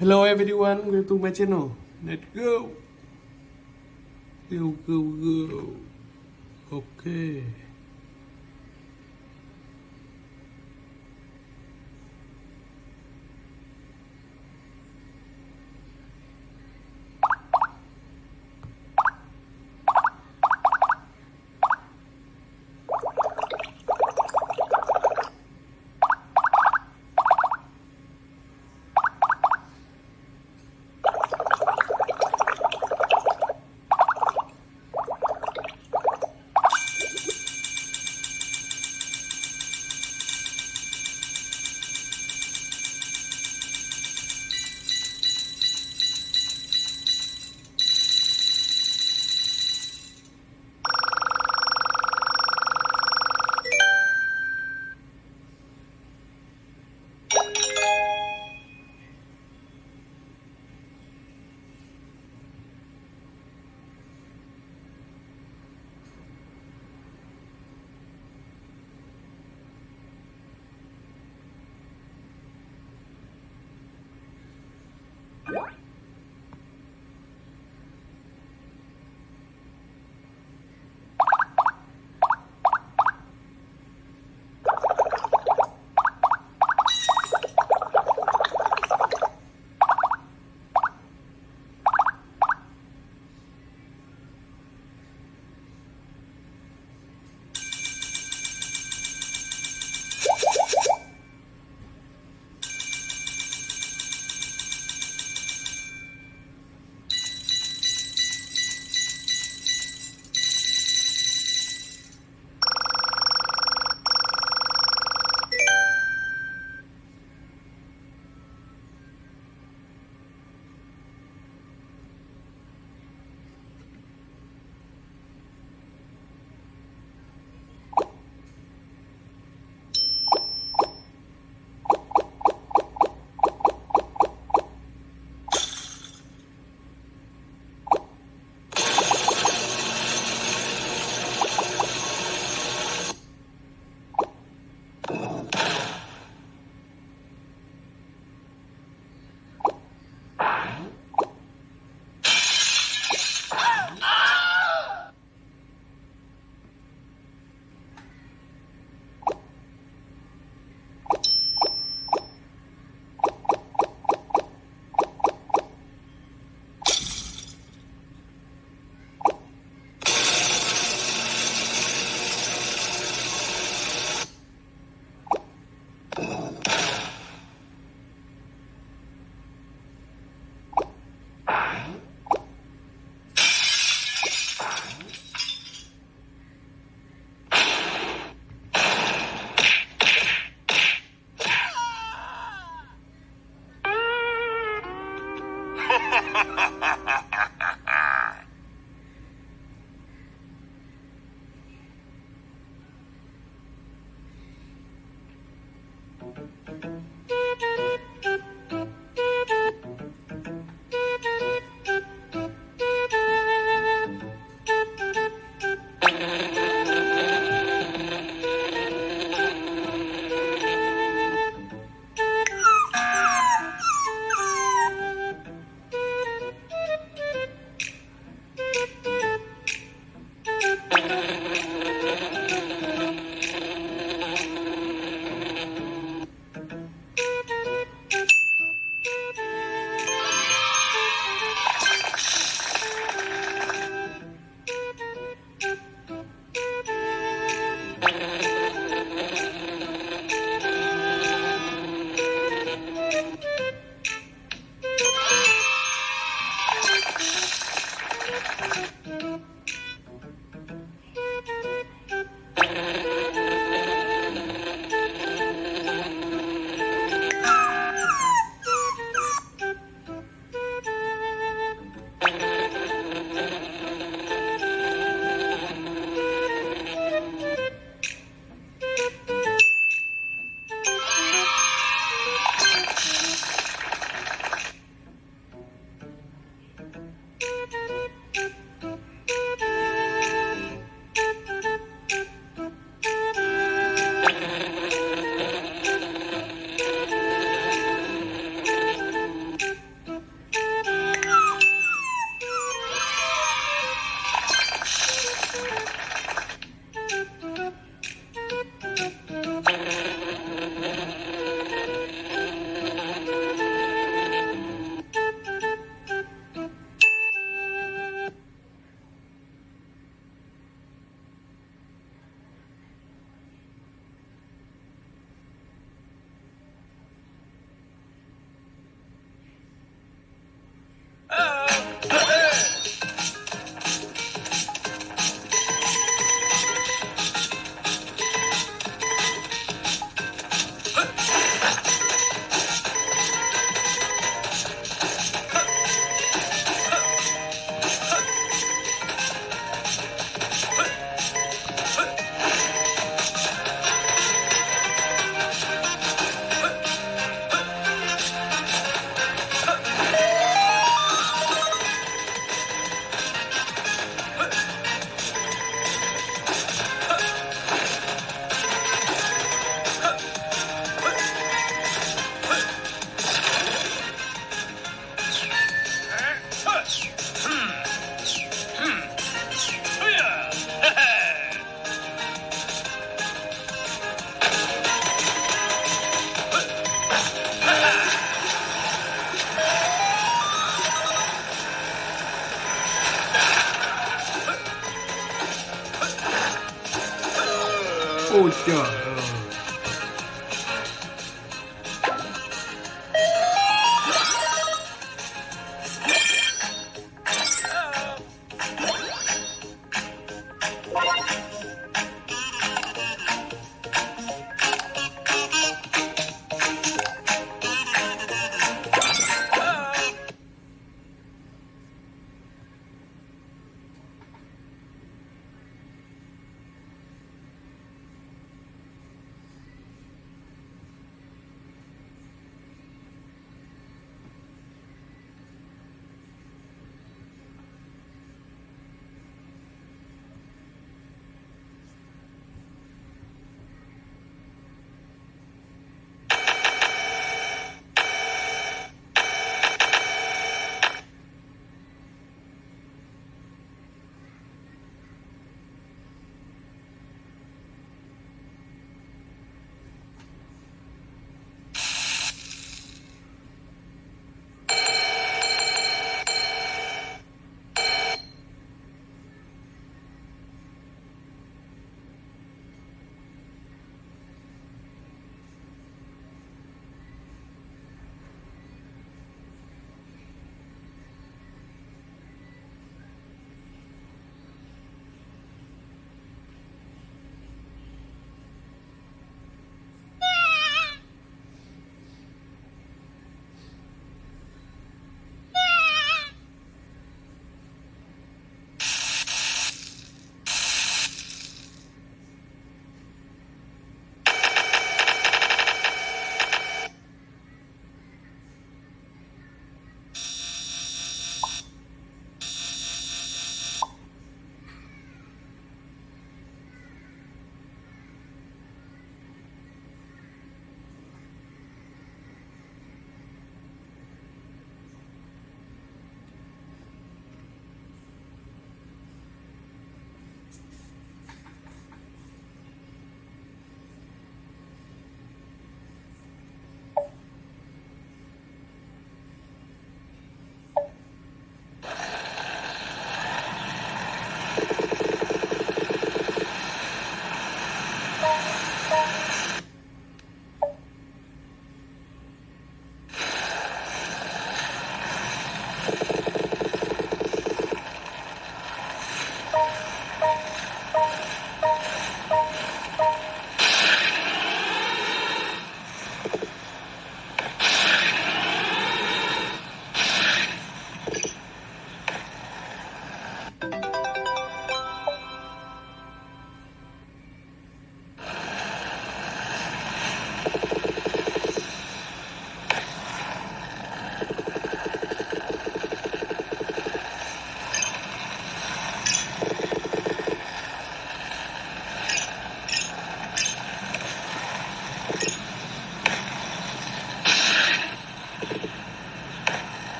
Hello everyone, welcome to my channel. Let's go. Go, go, go. Okay. Ha ha ha ha ha ha! 一下。